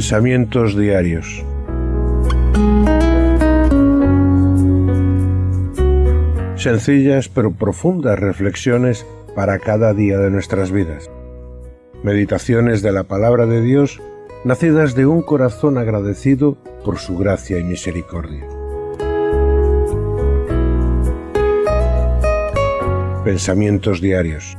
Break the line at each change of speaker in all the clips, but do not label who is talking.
Pensamientos diarios. Sencillas pero profundas reflexiones para cada día de nuestras vidas. Meditaciones de la palabra de Dios nacidas de un corazón agradecido por su gracia y misericordia. Pensamientos diarios.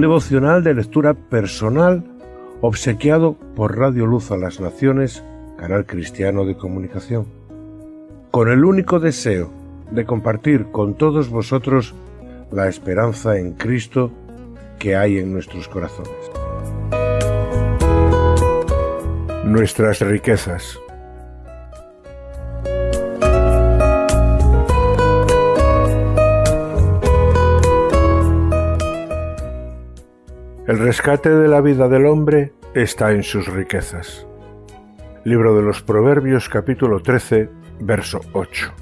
Devocional de lectura personal obsequiado por Radio Luz a las Naciones, canal cristiano de comunicación, con el único deseo de compartir con todos vosotros la esperanza en Cristo que hay en nuestros corazones. Nuestras riquezas. El rescate de la vida del hombre está en sus riquezas. Libro de los Proverbios capítulo 13, verso 8.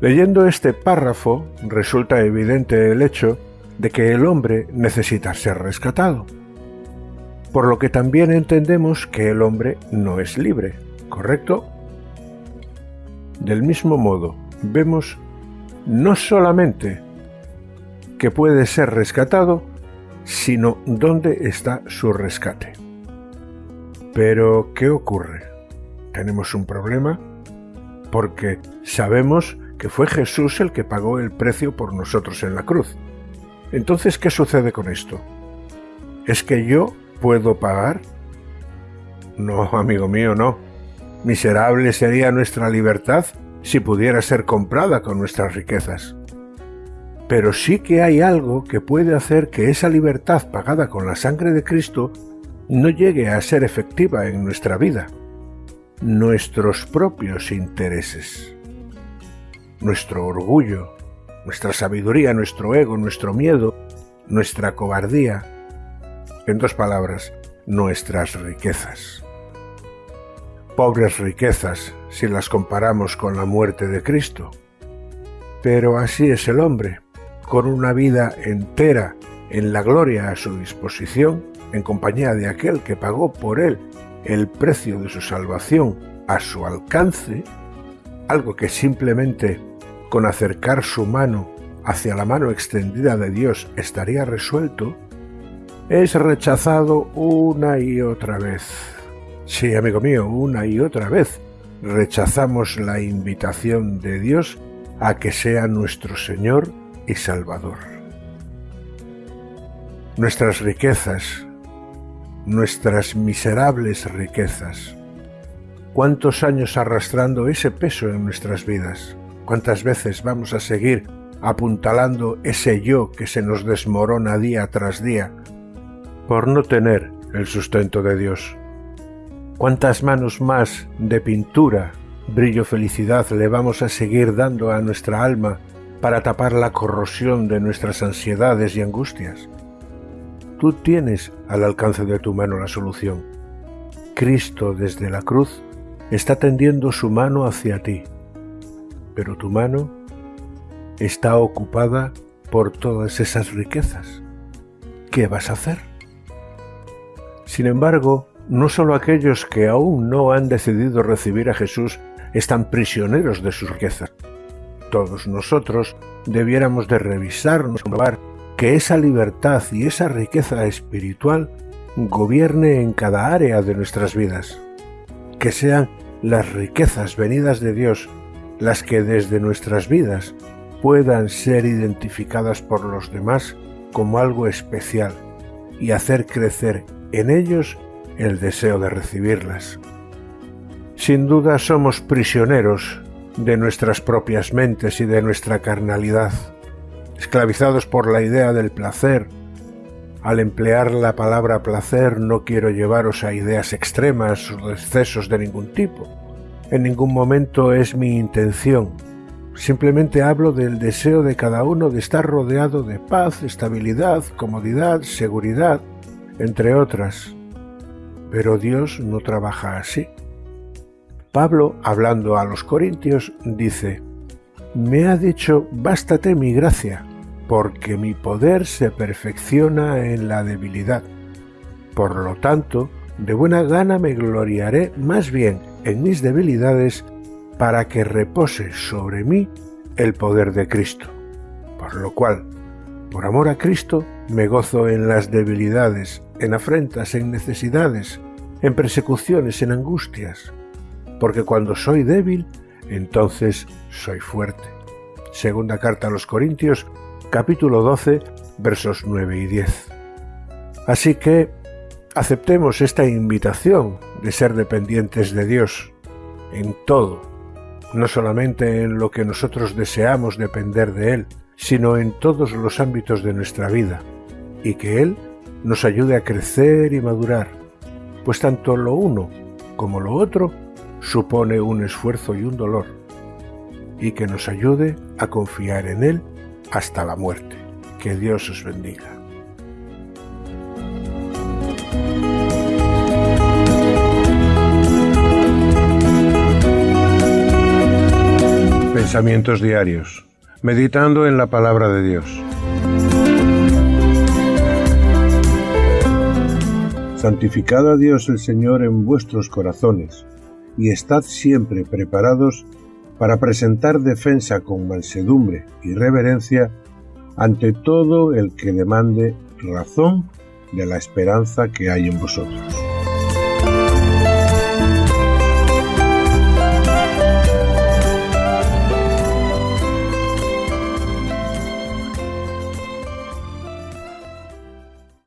Leyendo este párrafo resulta evidente el hecho de que el hombre necesita ser rescatado, por lo que también entendemos que el hombre no es libre, ¿correcto? Del mismo modo, vemos no solamente que puede ser rescatado, sino dónde está su rescate. Pero, ¿qué ocurre? Tenemos un problema porque sabemos que fue Jesús el que pagó el precio por nosotros en la cruz. Entonces, ¿qué sucede con esto? ¿Es que yo puedo pagar? No, amigo mío, no. Miserable sería nuestra libertad si pudiera ser comprada con nuestras riquezas. Pero sí que hay algo que puede hacer que esa libertad pagada con la sangre de Cristo no llegue a ser efectiva en nuestra vida. Nuestros propios intereses nuestro orgullo, nuestra sabiduría, nuestro ego, nuestro miedo, nuestra cobardía, en dos palabras, nuestras riquezas. Pobres riquezas si las comparamos con la muerte de Cristo. Pero así es el hombre, con una vida entera en la gloria a su disposición, en compañía de aquel que pagó por él el precio de su salvación a su alcance, algo que simplemente con acercar su mano hacia la mano extendida de Dios estaría resuelto, es rechazado una y otra vez. Sí, amigo mío, una y otra vez rechazamos la invitación de Dios a que sea nuestro Señor y Salvador. Nuestras riquezas, nuestras miserables riquezas, cuántos años arrastrando ese peso en nuestras vidas, ¿Cuántas veces vamos a seguir apuntalando ese yo que se nos desmorona día tras día por no tener el sustento de Dios? ¿Cuántas manos más de pintura, brillo, felicidad le vamos a seguir dando a nuestra alma para tapar la corrosión de nuestras ansiedades y angustias? Tú tienes al alcance de tu mano la solución. Cristo desde la cruz está tendiendo su mano hacia ti pero tu mano está ocupada por todas esas riquezas. ¿Qué vas a hacer? Sin embargo, no solo aquellos que aún no han decidido recibir a Jesús están prisioneros de sus riquezas. Todos nosotros debiéramos de revisarnos, comprobar que esa libertad y esa riqueza espiritual gobierne en cada área de nuestras vidas, que sean las riquezas venidas de Dios las que desde nuestras vidas puedan ser identificadas por los demás como algo especial y hacer crecer en ellos el deseo de recibirlas. Sin duda somos prisioneros de nuestras propias mentes y de nuestra carnalidad, esclavizados por la idea del placer. Al emplear la palabra placer no quiero llevaros a ideas extremas o excesos de ningún tipo en ningún momento es mi intención. Simplemente hablo del deseo de cada uno de estar rodeado de paz, estabilidad, comodidad, seguridad, entre otras. Pero Dios no trabaja así. Pablo, hablando a los corintios, dice, Me ha dicho, bástate mi gracia, porque mi poder se perfecciona en la debilidad. Por lo tanto, de buena gana me gloriaré más bien en mis debilidades para que repose sobre mí el poder de Cristo. Por lo cual, por amor a Cristo, me gozo en las debilidades, en afrentas, en necesidades, en persecuciones, en angustias, porque cuando soy débil, entonces soy fuerte. Segunda carta a los Corintios, capítulo 12, versos 9 y 10. Así que aceptemos esta invitación de ser dependientes de Dios en todo, no solamente en lo que nosotros deseamos depender de Él, sino en todos los ámbitos de nuestra vida, y que Él nos ayude a crecer y madurar, pues tanto lo uno como lo otro supone un esfuerzo y un dolor, y que nos ayude a confiar en Él hasta la muerte. Que Dios os bendiga. Pensamientos diarios meditando en la palabra de Dios. Santificad a Dios el Señor en vuestros corazones, y estad siempre preparados para presentar defensa con mansedumbre y reverencia ante todo el que demande razón de la esperanza que hay en vosotros.